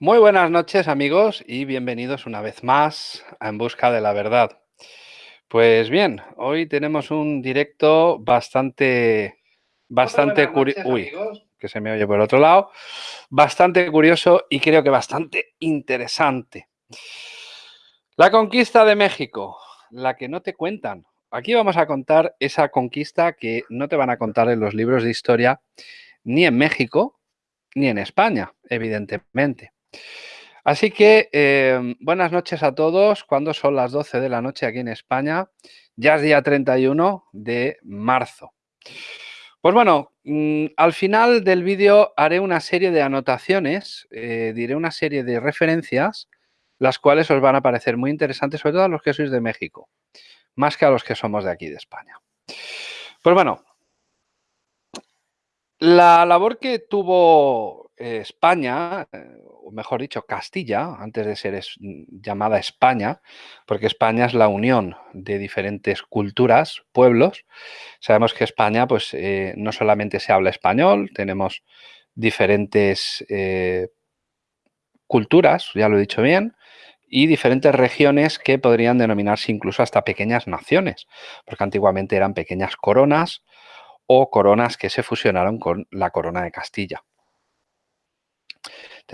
Muy buenas noches amigos y bienvenidos una vez más a En Busca de la Verdad. Pues bien, hoy tenemos un directo bastante, bastante curioso. Uy, que se me oye por otro lado. Bastante curioso y creo que bastante interesante. La conquista de México, la que no te cuentan. Aquí vamos a contar esa conquista que no te van a contar en los libros de historia ni en México ni en España, evidentemente. Así que eh, buenas noches a todos. Cuando son las 12 de la noche aquí en España, ya es día 31 de marzo. Pues bueno, mm, al final del vídeo haré una serie de anotaciones, eh, diré una serie de referencias, las cuales os van a parecer muy interesantes, sobre todo a los que sois de México, más que a los que somos de aquí de España. Pues bueno, la labor que tuvo eh, España, eh, o mejor dicho, Castilla, antes de ser mm, llamada España, porque España es la unión de diferentes culturas, pueblos. Sabemos que España, pues, eh, no solamente se habla español, tenemos diferentes culturas, ya lo he dicho bien, y diferentes regiones que podrían denominarse incluso hasta pequeñas naciones, porque antiguamente eran pequeñas coronas o coronas que se fusionaron con la corona de Castilla.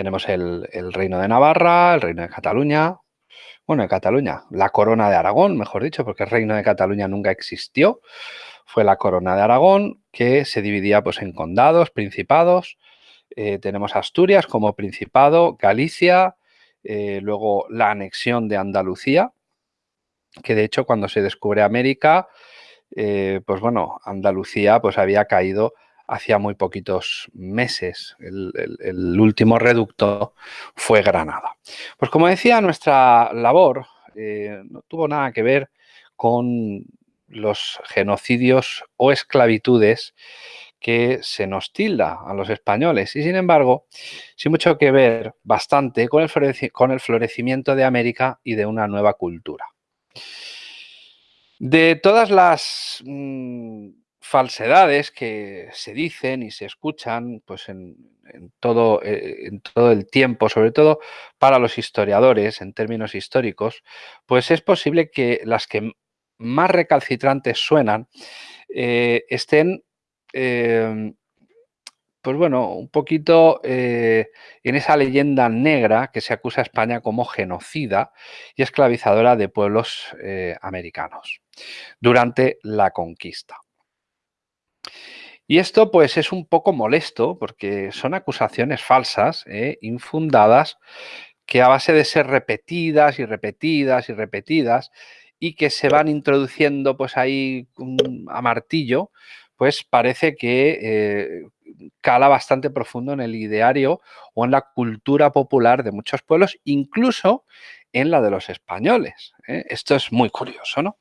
Tenemos el, reino de Navarra, el reino de Cataluña, bueno, de Cataluña, la corona de Aragón, mejor dicho, porque el reino de Cataluña nunca existió, fue la corona de Aragón que se dividía pues, en condados, principados, eh, tenemos Asturias como principado, Galicia, eh, luego la anexión de Andalucía, que de hecho cuando se descubre América, eh, pues bueno, Andalucía pues había caído hacía muy poquitos meses. El, último reducto fue Granada. Pues como decía, nuestra labor eh, no tuvo nada que ver con los genocidios o esclavitudes que se nos tilda a los españoles y sin embargo, sí mucho que ver bastante con el, con el florecimiento de América y de una nueva cultura. De todas las mm, falsedades que se dicen y se escuchan pues en, todo, eh, en todo el tiempo, sobre todo para los historiadores en términos históricos, pues es posible que las que más recalcitrantes suenan eh, estén em, pues bueno, un poquito eh, en esa leyenda negra que se acusa a España como genocida y esclavizadora de pueblos americanos durante la conquista. Y esto pues es un poco molesto porque son acusaciones falsas, ¿eh? infundadas, que a base de ser repetidas y repetidas y repetidas y que se van introduciendo pues ahí a martillo, pues parece que eh, cala bastante profundo en el ideario o en la cultura popular de muchos pueblos, incluso en la de los españoles. ¿eh? Esto es muy curioso, ¿no?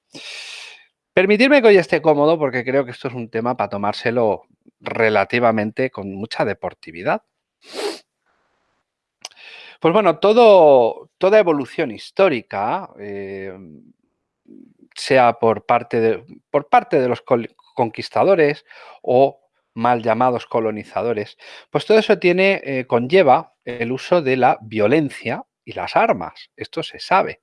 Permitirme que hoy esté cómodo porque creo que esto es un tema para tomárselo relativamente con mucha deportividad. Pues bueno, toda evolución histórica, eh, sea por parte, de, por parte de los conquistadores o mal llamados colonizadores, pues todo eso tiene, eh, conlleva el uso de la violencia y las armas. Esto se sabe.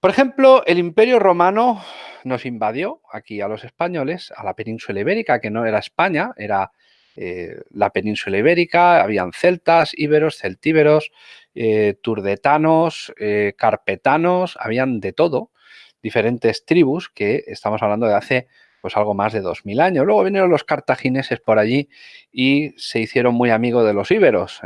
Por ejemplo, el Imperio Romano nos invadió aquí a los españoles, a la península ibérica, que no era España, era eh, la península ibérica, habían celtas, íberos, celtíberos, eh, turdetanos, eh, carpetanos, habían de todo, diferentes tribus que estamos hablando de hace pues algo más de 2000 años. Luego vinieron los cartagineses por allí y se hicieron muy amigos de los íberos.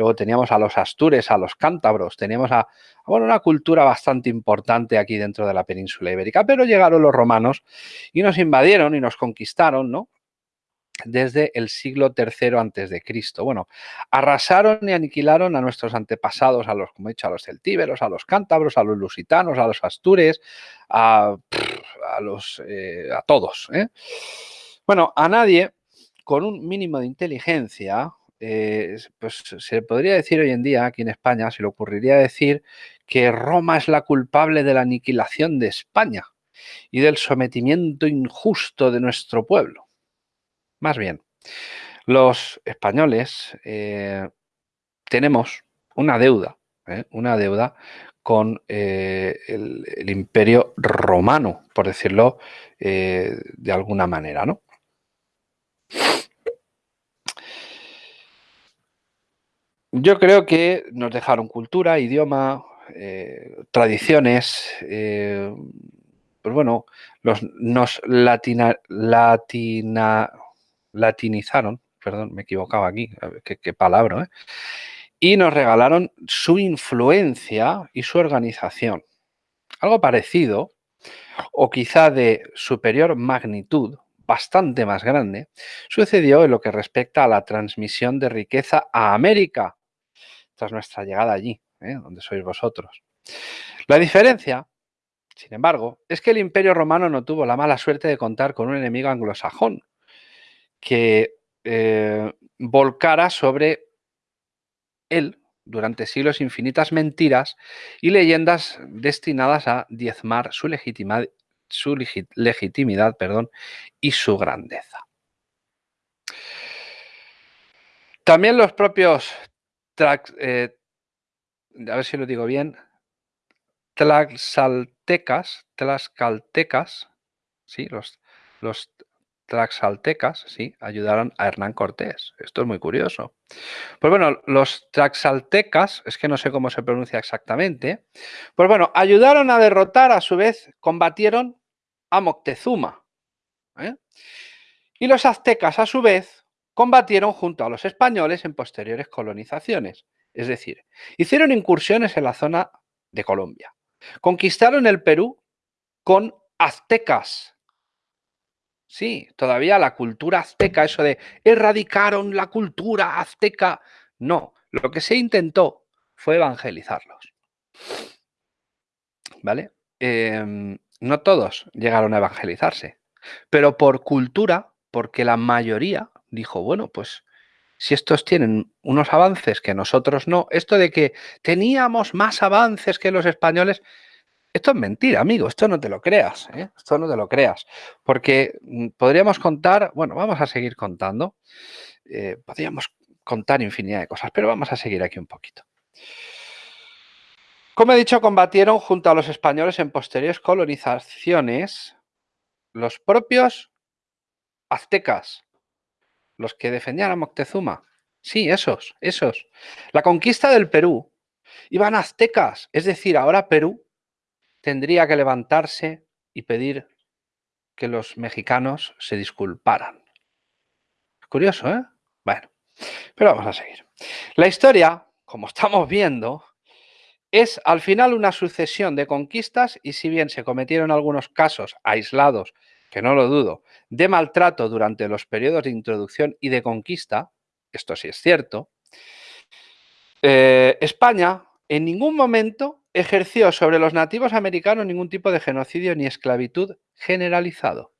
Luego teníamos a los astures, a los cántabros, teníamos a, bueno, una cultura bastante importante aquí dentro de la península ibérica, pero llegaron los romanos y nos invadieron y nos conquistaron, ¿no? desde el siglo III antes de Cristo. Bueno, arrasaron y aniquilaron a nuestros antepasados, a los, como he dicho, a los celtíberos, a los cántabros, a los lusitanos, a los astures, a, los, eh, a todos. ¿eh? Bueno, a nadie con un mínimo de inteligencia eh, pues se podría decir hoy en día, aquí en España, se le ocurriría decir que Roma es la culpable de la aniquilación de España y del sometimiento injusto de nuestro pueblo. Más bien, los españoles, eh, tenemos una deuda, ¿eh? una deuda con el, imperio romano, por decirlo de alguna manera, ¿no? Yo creo que nos dejaron cultura, idioma, tradiciones, pues bueno, nos latinizaron, perdón, me equivocaba aquí, qué, palabra, ¿eh? y nos regalaron su influencia y su organización. Algo parecido, o quizá de superior magnitud, bastante más grande, sucedió en lo que respecta a la transmisión de riqueza a América, nuestra llegada allí, ¿eh? donde sois vosotros. La diferencia sin embargo, es que el Imperio Romano no tuvo la mala suerte de contar con un enemigo anglosajón que eh, volcara sobre él durante siglos infinitas mentiras y leyendas destinadas a diezmar su, su legitimidad perdón, y su grandeza. También los propios, eh, a ver si lo digo bien, tlaxaltecas, tlaxcaltecas, ¿sí? los, los tlaxaltecas ¿sí? ayudaron a Hernán Cortés. Esto es muy curioso. Pues bueno, los tlaxaltecas, es que no sé cómo se pronuncia exactamente, pues bueno, ayudaron a derrotar, a su vez, combatieron a Moctezuma. ¿eh? Y los aztecas, a su vez, combatieron junto a los españoles en posteriores colonizaciones. Es decir, hicieron incursiones en la zona de Colombia. Conquistaron el Perú con aztecas. Sí, todavía la cultura azteca, eso de erradicaron la cultura azteca. No, lo que se intentó fue evangelizarlos. ¿Vale? Em, no todos llegaron a evangelizarse, pero por cultura, porque la mayoría dijo, bueno, pues si estos tienen unos avances que nosotros no, esto de que teníamos más avances que los españoles, esto es mentira, amigo, esto no te lo creas, ¿eh? esto no te lo creas, porque mm, podríamos contar, bueno, vamos a seguir contando, eh, podríamos contar infinidad de cosas, pero vamos a seguir aquí un poquito. Como he dicho, combatieron junto a los españoles en posteriores colonizaciones los propios aztecas, los que defendían a Moctezuma. Sí, esos, esos. La conquista del Perú iban aztecas, es decir, ahora Perú tendría que levantarse y pedir que los mexicanos se disculparan. Curioso, ¿eh? Bueno, pero vamos a seguir. La historia, como estamos viendo, es al final una sucesión de conquistas y si bien se cometieron algunos casos aislados que no lo dudo, de maltrato durante los periodos de introducción y de conquista, esto sí es cierto, eh, España en ningún momento ejerció sobre los nativos americanos ningún tipo de genocidio ni esclavitud generalizado.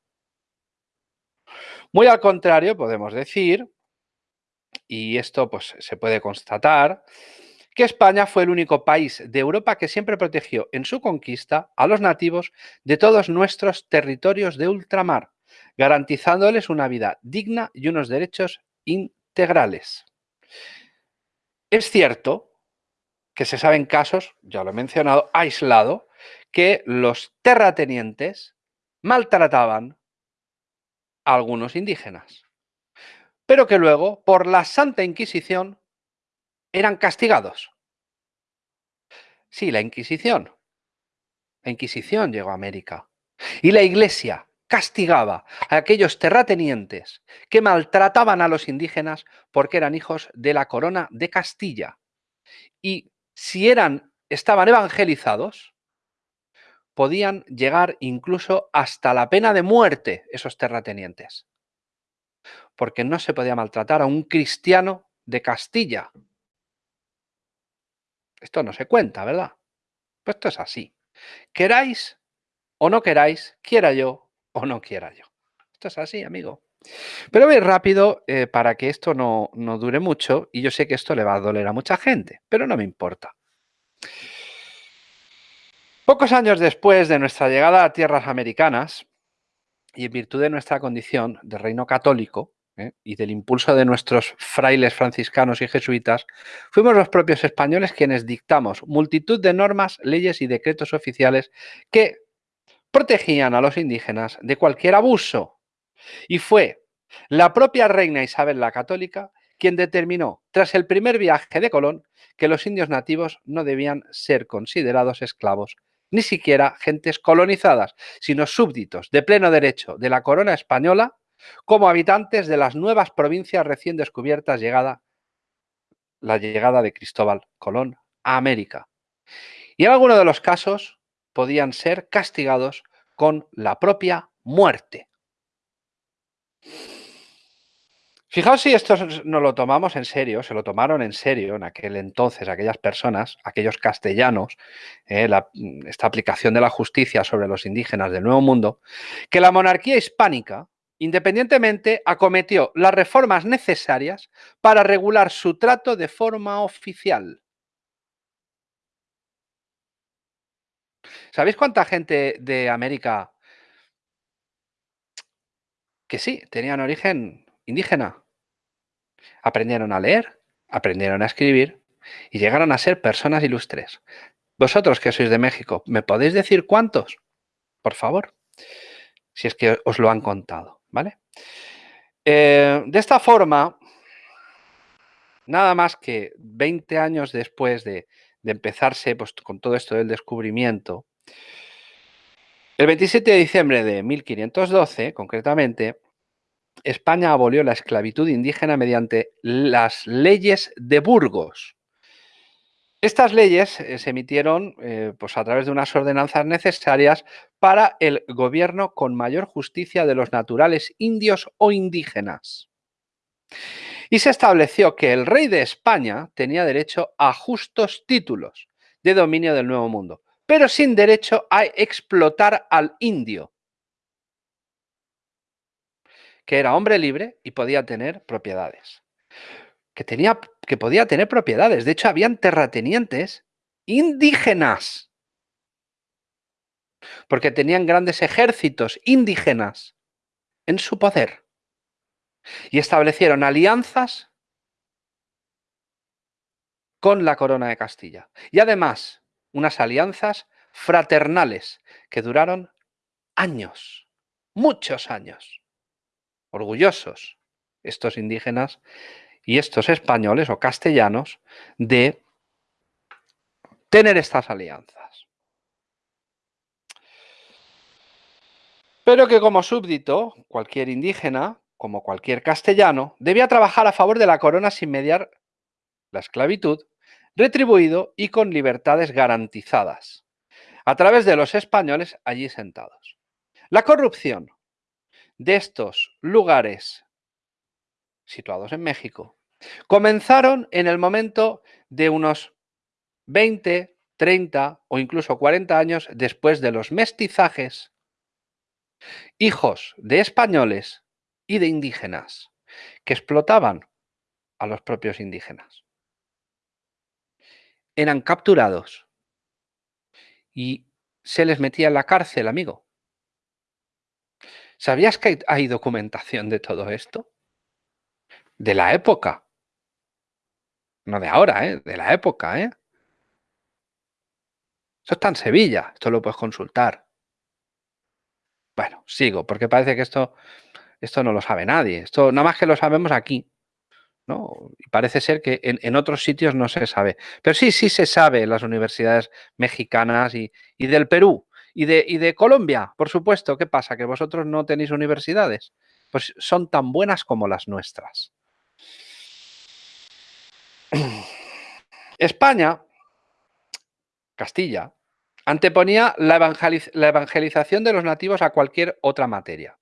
Muy al contrario, podemos decir, y esto pues, se puede constatar, que España fue el único país de Europa que siempre protegió en su conquista a los nativos de todos nuestros territorios de ultramar, garantizándoles una vida digna y unos derechos integrales. Es cierto que se saben casos, ya lo he mencionado, aislado, que los terratenientes maltrataban a algunos indígenas, pero que luego, por la Santa Inquisición, eran castigados. Sí, la Inquisición. La Inquisición llegó a América. Y la Iglesia castigaba a aquellos terratenientes que maltrataban a los indígenas porque eran hijos de la corona de Castilla. Y si eran, estaban evangelizados, podían llegar incluso hasta la pena de muerte esos terratenientes. Porque no se podía maltratar a un cristiano de Castilla, esto no se cuenta, ¿verdad? Pues esto es así. Queráis o no queráis, quiera yo o no quiera yo. Esto es así, amigo. Pero voy rápido eh, para que esto no, no dure mucho y yo sé que esto le va a doler a mucha gente, pero no me importa. Pocos años después de nuestra llegada a tierras americanas, y en virtud de nuestra condición de reino católico, ¿eh? y del impulso de nuestros frailes franciscanos y jesuitas, fuimos los propios españoles quienes dictamos multitud de normas, leyes y decretos oficiales que protegían a los indígenas de cualquier abuso. Y fue la propia reina Isabel la Católica quien determinó, tras el primer viaje de Colón, que los indios nativos no debían ser considerados esclavos, ni siquiera gentes colonizadas, sino súbditos de pleno derecho de la corona española como habitantes de las nuevas provincias recién descubiertas llegada la llegada de Cristóbal Colón a América. Y en algunos de los casos podían ser castigados con la propia muerte. Fijaos si esto no lo tomamos en serio, se lo tomaron en serio en aquel entonces aquellas personas, aquellos castellanos, eh, esta aplicación de la justicia sobre los indígenas del Nuevo Mundo, que la monarquía hispánica, independientemente, acometió las reformas necesarias para regular su trato de forma oficial. ¿Sabéis cuánta gente de América que sí, tenían origen indígena. Aprendieron a leer, aprendieron a escribir y llegaron a ser personas ilustres. Vosotros que sois de México, ¿me podéis decir cuántos? Por favor, si es que os lo han contado, ¿vale? Eh, de esta forma, nada más que 20 años después de, empezarse pues, con todo esto del descubrimiento, el 27 de diciembre de 1512, concretamente, España abolió la esclavitud indígena mediante las leyes de Burgos. Estas leyes eh, se emitieron eh, pues a través de unas ordenanzas necesarias para el gobierno con mayor justicia de los naturales indios o indígenas. Y se estableció que el rey de España tenía derecho a justos títulos de dominio del Nuevo Mundo, pero sin derecho a explotar al indio, que era hombre libre y podía tener propiedades. Que, tenía, que podía tener propiedades. De hecho, habían terratenientes indígenas. Porque tenían grandes ejércitos indígenas en su poder. Y establecieron alianzas con la corona de Castilla. Y además, unas alianzas fraternales que duraron años, muchos años orgullosos estos indígenas y estos españoles o castellanos de tener estas alianzas. Pero que como súbdito, cualquier indígena, como cualquier castellano, debía trabajar a favor de la corona sin mediar la esclavitud, retribuido y con libertades garantizadas, a través de los españoles allí sentados. La corrupción, de estos lugares situados en México comenzaron en el momento de unos 20, 30 o incluso 40 años después de los mestizajes, hijos de españoles y de indígenas que explotaban a los propios indígenas. Eran capturados y se les metía en la cárcel, amigo. ¿Sabías que hay documentación de todo esto? De la época. No de ahora, ¿eh? De la época, ¿eh? Eso está en Sevilla, esto lo puedes consultar. Bueno, sigo, porque parece que esto, esto no lo sabe nadie. Esto nada más que lo sabemos aquí. ¿no? Y parece ser que en, otros sitios no se sabe. Pero sí, sí se sabe en las universidades mexicanas y, y del Perú. ¿Y de, de Colombia? Por supuesto, ¿qué pasa? ¿Que vosotros no tenéis universidades? Pues son tan buenas como las nuestras. España, Castilla, anteponía la, evangelización de los nativos a cualquier otra materia.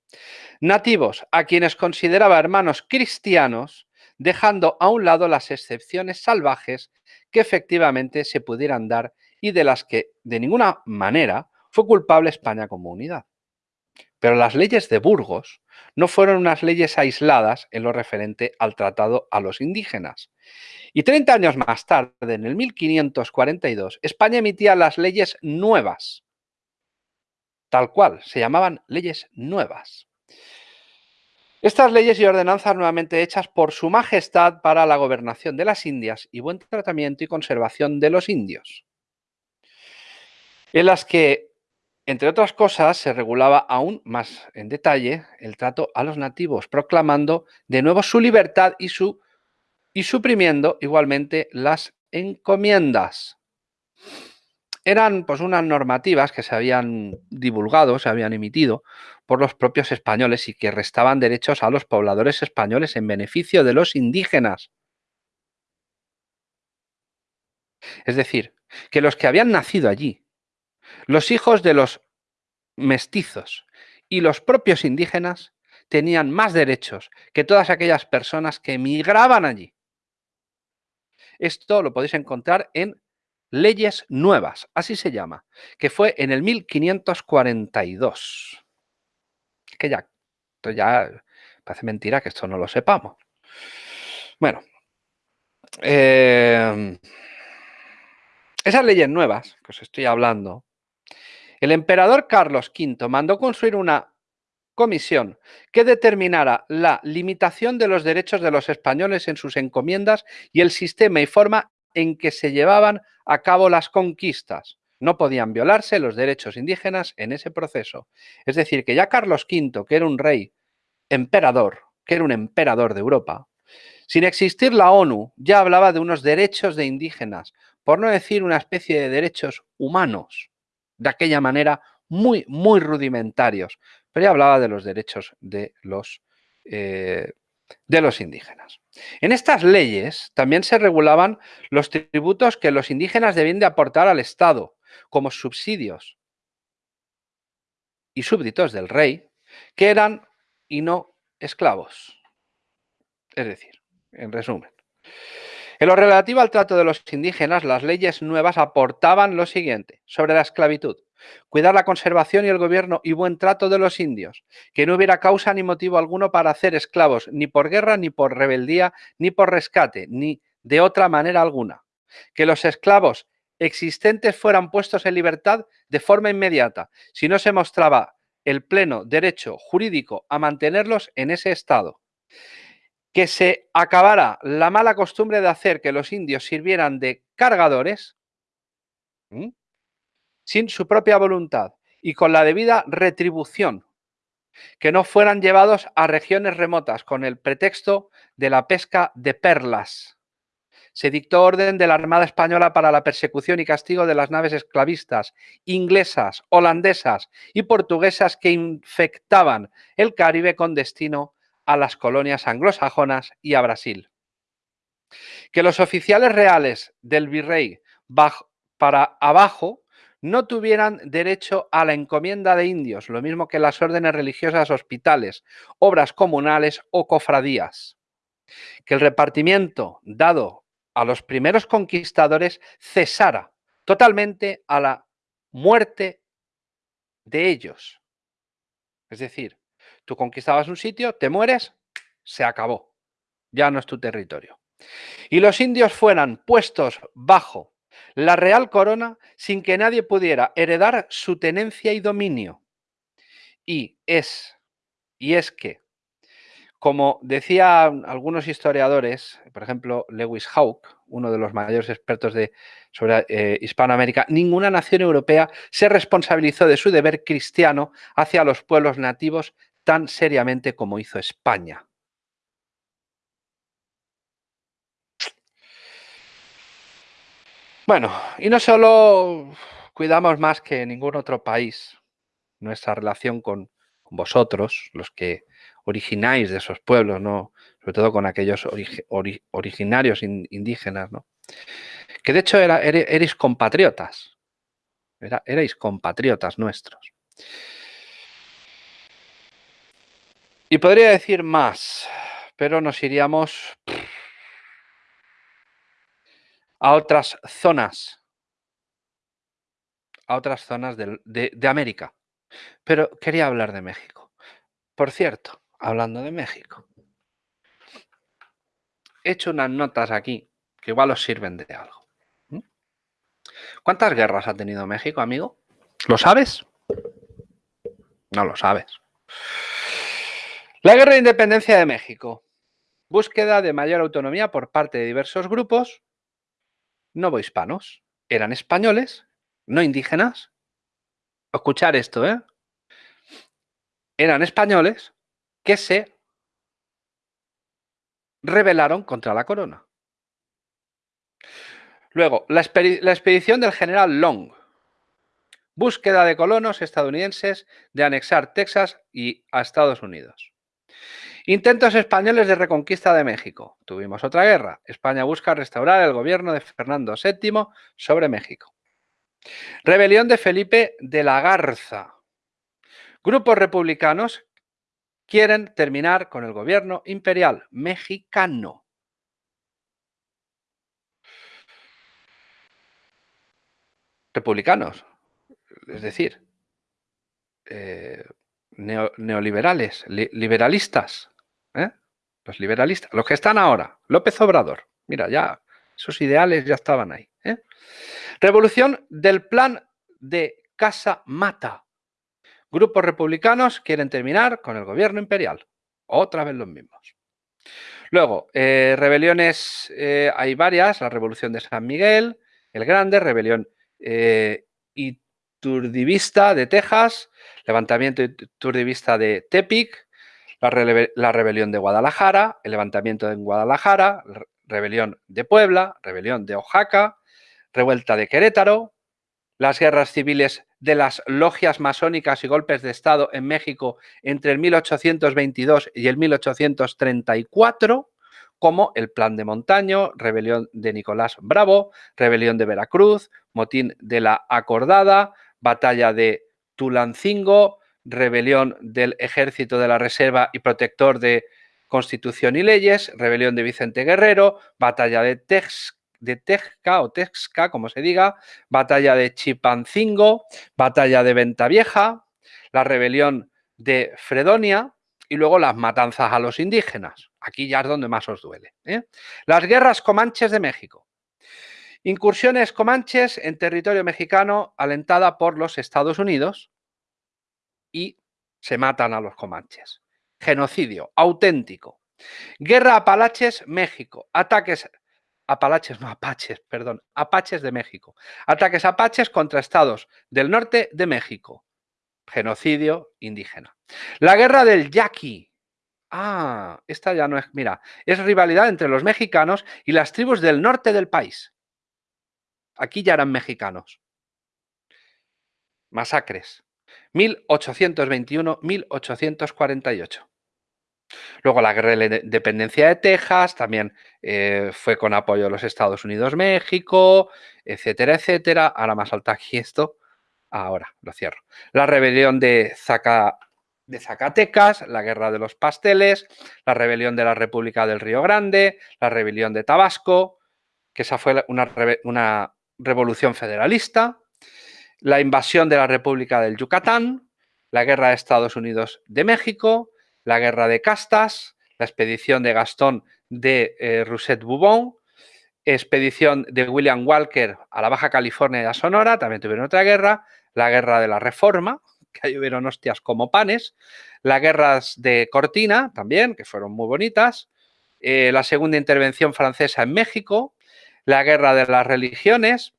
Nativos a quienes consideraba hermanos cristianos, dejando a un lado las excepciones salvajes que efectivamente se pudieran dar y de las que de ninguna manera fue culpable España como unidad. Pero las leyes de Burgos no fueron unas leyes aisladas en lo referente al tratado a los indígenas. Y 30 años más tarde, en el 1542, España emitía las leyes nuevas, tal cual, se llamaban leyes nuevas. Estas leyes y ordenanzas nuevamente hechas por su majestad para la gobernación de las Indias y buen tratamiento y conservación de los indios, en las que, entre otras cosas, se regulaba aún más en detalle el trato a los nativos, proclamando de nuevo su libertad y, su, y suprimiendo igualmente las encomiendas eran pues unas normativas que se habían divulgado, se habían emitido por los propios españoles y que restaban derechos a los pobladores españoles en beneficio de los indígenas. Es decir, que los que habían nacido allí, los hijos de los mestizos y los propios indígenas tenían más derechos que todas aquellas personas que emigraban allí. Esto lo podéis encontrar en Leyes Nuevas, así se llama, que fue en el 1542. Que ya, esto ya parece mentira que esto no lo sepamos. Bueno, em, esas leyes nuevas que os estoy hablando, el emperador Carlos V mandó construir una comisión que determinara la limitación de los derechos de los españoles en sus encomiendas y el sistema y forma en que se llevaban a cabo las conquistas. No podían violarse los derechos indígenas en ese proceso. Es decir, que ya Carlos V, que era un rey emperador, que era un emperador de Europa, sin existir la ONU, ya hablaba de unos derechos de indígenas, por no decir una especie de derechos humanos, de aquella manera muy, muy rudimentarios, pero ya hablaba de los derechos de los eh, de los indígenas. En estas leyes también se regulaban los tributos que los indígenas debían de aportar al Estado como subsidios y súbditos del rey, que eran y no esclavos. Es decir, en resumen, en lo relativo al trato de los indígenas, las leyes nuevas aportaban lo siguiente sobre la esclavitud. Cuidar la conservación y el gobierno y buen trato de los indios, que no hubiera causa ni motivo alguno para hacer esclavos, ni por guerra, ni por rebeldía, ni por rescate, ni de otra manera alguna. Que los esclavos existentes fueran puestos en libertad de forma inmediata, si no se mostraba el pleno derecho jurídico a mantenerlos en ese estado. Que se acabara la mala costumbre de hacer que los indios sirvieran de cargadores, sin su propia voluntad y con la debida retribución, que no fueran llevados a regiones remotas con el pretexto de la pesca de perlas. Se dictó orden de la Armada Española para la persecución y castigo de las naves esclavistas inglesas, holandesas y portuguesas que infectaban el Caribe con destino a las colonias anglosajonas y a Brasil. Que los oficiales reales del virrey para abajo no tuvieran derecho a la encomienda de indios, lo mismo que las órdenes religiosas hospitales, obras comunales o cofradías. Que el repartimiento dado a los primeros conquistadores cesara totalmente a la muerte de ellos. Es decir, tú conquistabas un sitio, te mueres, se acabó. Ya no es tu territorio. Y los indios fueran puestos bajo la real corona sin que nadie pudiera heredar su tenencia y dominio. Y es, y es que, como decían algunos historiadores, por ejemplo Lewis Hawke, uno de los mayores expertos de, sobre eh, Hispanoamérica, ninguna nación europea se responsabilizó de su deber cristiano hacia los pueblos nativos tan seriamente como hizo España. Bueno, y no solo cuidamos más que ningún otro país nuestra relación con vosotros, los que origináis de esos pueblos, ¿no? sobre todo con aquellos originarios indígenas, ¿no? que de hecho era, erais compatriotas, era, erais compatriotas nuestros. Y podría decir más, pero nos iríamos a otras zonas, a otras zonas de, América. Pero quería hablar de México. Por cierto, hablando de México, he hecho unas notas aquí que igual os sirven de algo. ¿Cuántas guerras ha tenido México, amigo? ¿Lo sabes? No lo sabes. La guerra de independencia de México. Búsqueda de mayor autonomía por parte de diversos grupos novohispanos. Eran españoles, no indígenas. Escuchar esto, ¿eh? Eran españoles que se rebelaron contra la corona. Luego, la, expedición del general Long. Búsqueda de colonos estadounidenses de anexar Texas y a Estados Unidos. Intentos españoles de reconquista de México. Tuvimos otra guerra. España busca restaurar el gobierno de Fernando VII sobre México. Rebelión de Felipe de la Garza. Grupos republicanos quieren terminar con el gobierno imperial mexicano. Republicanos, es decir, eh, neoliberales, liberalistas, ¿eh? los liberalistas, los que están ahora, López Obrador, mira, ya sus ideales ya estaban ahí. ¿eh? Revolución del plan de Casa Mata. Grupos republicanos quieren terminar con el gobierno imperial. Otra vez los mismos. Luego, eh, rebeliones, hay varias, la revolución de San Miguel, el Grande, rebelión iturdivista de Texas, levantamiento iturdivista de Tepic, la, la, rebelión de Guadalajara, el levantamiento en Guadalajara, rebelión de Puebla, rebelión de Oaxaca, revuelta de Querétaro, las guerras civiles de las logias masónicas y golpes de Estado en México entre el 1822 y el 1834, como el Plan de Montaño, rebelión de Nicolás Bravo, rebelión de Veracruz, motín de la Acordada, batalla de Tulancingo, rebelión del Ejército de la Reserva y protector de Constitución y Leyes, rebelión de Vicente Guerrero, batalla de Tex de Texca o Texca, como se diga, batalla de Chipancingo, batalla de Ventavieja, la rebelión de Fredonia y luego las matanzas a los indígenas. Aquí ya es donde más os duele. ¿eh? Las guerras comanches de México. Incursiones comanches en territorio mexicano alentada por los Estados Unidos y se matan a los comanches. Genocidio auténtico. Guerra Apalaches, México. Ataques Apalaches, no Apaches, perdón, Apaches de México. Ataques Apaches contra estados del norte de México. Genocidio indígena. La guerra del Yaqui. Ah, esta ya no es, mira, es rivalidad entre los mexicanos y las tribus del norte del país. Aquí ya eran mexicanos. Masacres. 1821-1848. Luego la guerra de independencia de Texas también eh, fue con apoyo de los Estados Unidos-México, etcétera, etcétera. Ahora más alta aquí esto. Ahora lo cierro. La rebelión de, de Zacatecas, la guerra de los pasteles, la rebelión de la República del Río Grande, la rebelión de Tabasco, que esa fue una, una revolución federalista, la invasión de la República del Yucatán, la guerra de Estados Unidos de México, la guerra de castas, la expedición de Gastón de eh, Rousset Boubon, expedición de William Walker a la Baja California y a Sonora, también tuvieron otra guerra, la guerra de la Reforma, que ahí hubieron hostias como panes, las guerras de Cortina también, que fueron muy bonitas, eh, la segunda intervención francesa en México, la guerra de las religiones,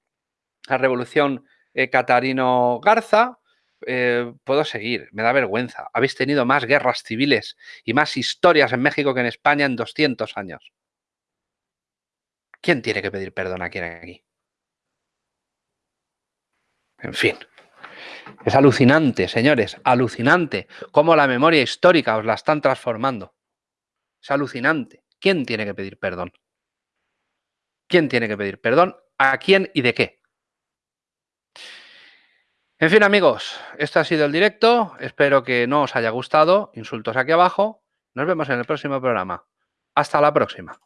la revolución eh, Catarino Garza, eh, puedo seguir, me da vergüenza. Habéis tenido más guerras civiles y más historias en México que en España en 200 años. ¿Quién tiene que pedir perdón a quién aquí? En fin. Es alucinante, señores, alucinante cómo la memoria histórica os la están transformando. Es alucinante. ¿Quién tiene que pedir perdón? ¿Quién tiene que pedir perdón? ¿A quién y de qué? En fin, amigos, este ha sido el directo. Espero que no os haya gustado. Insultos aquí abajo. Nos vemos en el próximo programa. Hasta la próxima.